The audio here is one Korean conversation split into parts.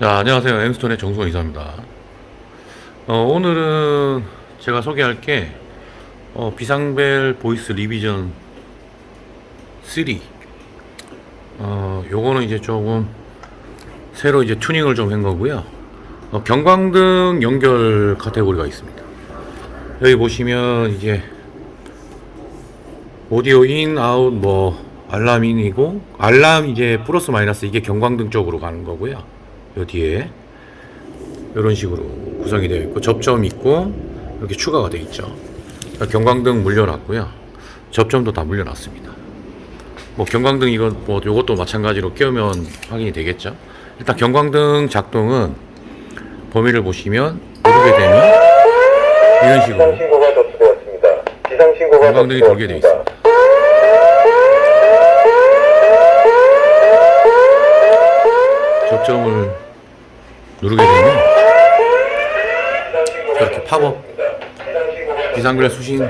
자, 안녕하세요. 엠스톤의 정수원 이사입니다. 어, 오늘은 제가 소개할 게 어, 비상벨 voice revision 3. 어, 요거는 이제 조금 새로 이제 튜닝을 좀 한 거고요. 어, 경광등 연결 카테고리가 있습니다. 여기 보시면 이제 오디오 in, out, 뭐 알람 인이고 알람 이제 플러스 마이너스 이게 경광등 쪽으로 가는 거고요. 요 뒤에 이런 식으로 구성이 되어 있고 접점 있고 이렇게 추가가 되어 있죠. 경광등 물려놨고요. 접점도 다 물려놨습니다. 뭐 경광등 이건 뭐 요것도 마찬가지로 끼우면 확인이 되겠죠. 일단 경광등 작동은 범위를 보시면 누르게 되면 이런 식으로 관광등이 돌게 돼 접수되었습니다. 접점을 누르게 되면 이렇게 팝업 비상벨 수신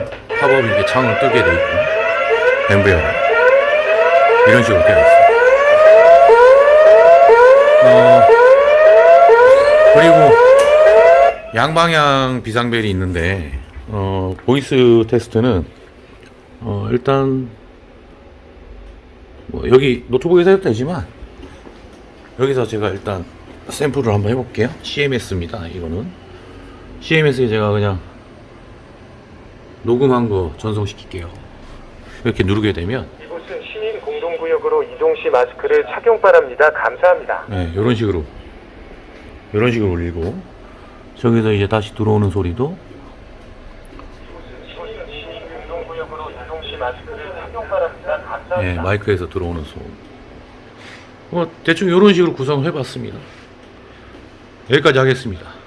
팝업 이렇게 창을 뜨게 돼 있고 엠브웨어 이런 식으로 되어 있어요. 어, 그리고 양방향 비상벨이 있는데 어, voice 테스트는 어, 일단 뭐 여기 노트북에서 해도 되지만 여기서 제가 일단 샘플을 한번 해볼게요. CMS입니다. 이거는 CMS에 제가 그냥 녹음한 거 전송시킬게요. 이렇게 누르게 되면 이곳은 시민 공동구역으로 이동 시 마스크를 착용 바랍니다. 감사합니다. 네, 이런 식으로 이런 식으로 울리고 저기서 이제 다시 들어오는 소리도. 예, 마이크에서 들어오는 소음. 뭐 대충 이런 식으로 구성을 해봤습니다. 여기까지 하겠습니다.